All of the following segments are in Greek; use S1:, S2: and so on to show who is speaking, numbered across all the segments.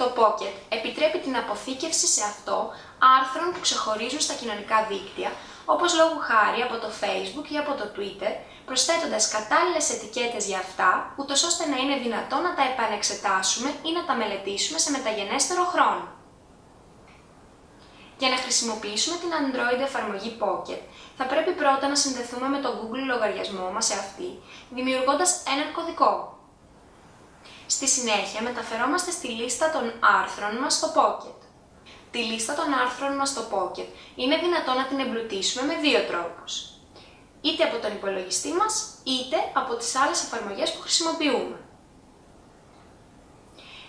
S1: Το Pocket επιτρέπει την αποθήκευση σε αυτό άρθρων που ξεχωρίζουν στα κοινωνικά δίκτυα, όπως λόγου χάρη από το Facebook ή από το Twitter, προσθέτοντας κατάλληλες ετικέτες για αυτά, ούτως ώστε να είναι δυνατό να τα επανεξετάσουμε ή να τα μελετήσουμε σε μεταγενέστερο χρόνο. Για να χρησιμοποιήσουμε την Android εφαρμογή Pocket, θα πρέπει πρώτα να συνδεθούμε με το Google λογαριασμό μας σε αυτή, δημιουργώντας έναν κωδικό. Στη συνέχεια μεταφερόμαστε στη λίστα των άρθρων μας στο Pocket. Τη λίστα των άρθρων μας στο Pocket είναι δυνατό να την εμπλουτίσουμε με δύο τρόπους. Είτε από τον υπολογιστή μας, είτε από τις άλλες εφαρμογές που χρησιμοποιούμε.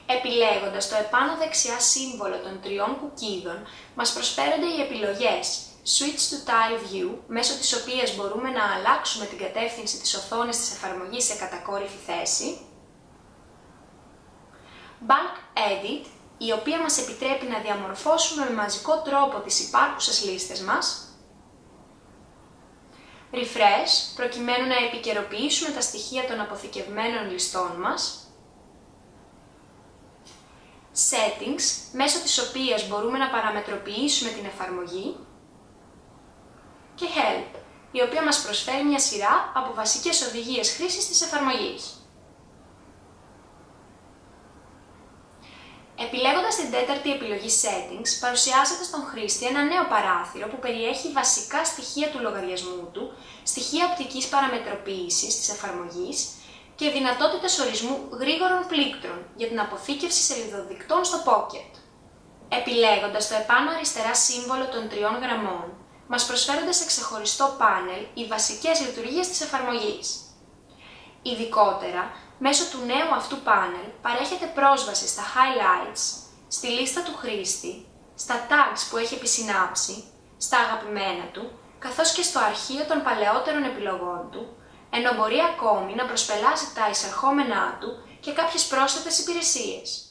S1: Επιλέγοντας το επάνω δεξιά σύμβολο των τριών κουκίδων, μας προσφέρονται οι επιλογές Switch to Tile View, μέσω της οποίας μπορούμε να αλλάξουμε την κατεύθυνση της οθόνης της εφαρμογής σε κατακόρυφη θέση, Bulk Edit, η οποία μας επιτρέπει να διαμορφώσουμε με μαζικό τρόπο τις υπάρχουσες λίστες μας, Refresh, προκειμένου να επικαιροποιήσουμε τα στοιχεία των αποθηκευμένων ληστών μας, Settings, μέσω της οποίας μπορούμε να παραμετροποιήσουμε την εφαρμογή. Και Help, η οποία μας προσφέρει μια σειρά από βασικές οδηγίες χρήσης της εφαρμογής. Επιλέγοντας την τέταρτη επιλογή Settings, παρουσιάζεται στον χρήστη ένα νέο παράθυρο που περιέχει βασικά στοιχεία του λογαριασμού του, στοιχεία οπτικής παραμετροποίησης της εφαρμογής και δυνατότητες ορισμού γρήγορων πλήκτρων για την αποθήκευση σελιδοδικτών στο Pocket. Επιλέγοντας το επάνω αριστερά σύμβολο των τριών γραμμών, μας προσφέρονται σε ξεχωριστό πάνελ οι βασικές λειτουργίες της εφαρμογής. Ειδικότερα, μέσω του νέου αυτού πάνελ παρέχεται πρόσβαση στα highlights, στη λίστα του χρήστη, στα tags που έχει επισυνάψει, στα αγαπημένα του, καθώς και στο αρχείο των παλαιότερων επιλογών του, ενώ μπορεί ακόμη να προσπελάσει τα εισερχόμενά του και κάποιες πρόσθετες υπηρεσίες.